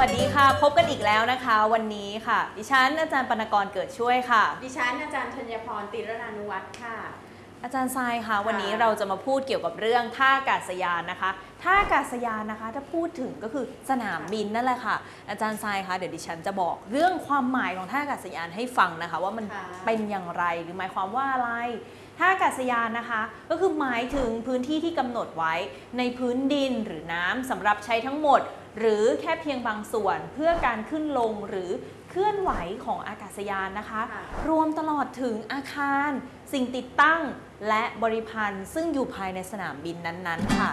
พบกันอีกแล้วนะคะ วันนี้ค่ะ ดิฉันอาจารย์ปนกรเกิดช่วยค่ะ ดิฉันอาจารย์ธัญพรติรนานุวัฒน์ค่ะ อาจารย์ทรายค่ะ วันนี้เราจะมาพูดเกี่ยวกับเรื่องท่าอากาศยานนะคะ ท่าอากาศยานนะคะ ถ้าพูดถึงก็คือสนามบินนั่นแหละค่ะ อาจารย์ทรายคะเดี๋ยวดิฉันจะบอกเรื่องความหมายของท่าอากาศยานให้ฟังนะคะ ว่ามันค่ะเป็นอย่างไรหรือหมายความว่าอะไรท่าอากาศยานนะคะ ก็คือหมายถึงพื้นที่ที่กำหนดไว้ในพื้นดินหรือน้ำสำหรับใช้ทั้งหมด หรือแค่เพียงบางส่วนเพื่อการขึ้นลงหรือเคลื่อนไหวของอากาศยานนะคะค่ะรวมตลอดถึงอาคาร สิ่งติดตั้ง และบริพันธ์ซึ่งอยู่ภายในสนามบินนั้นๆ ค่ะ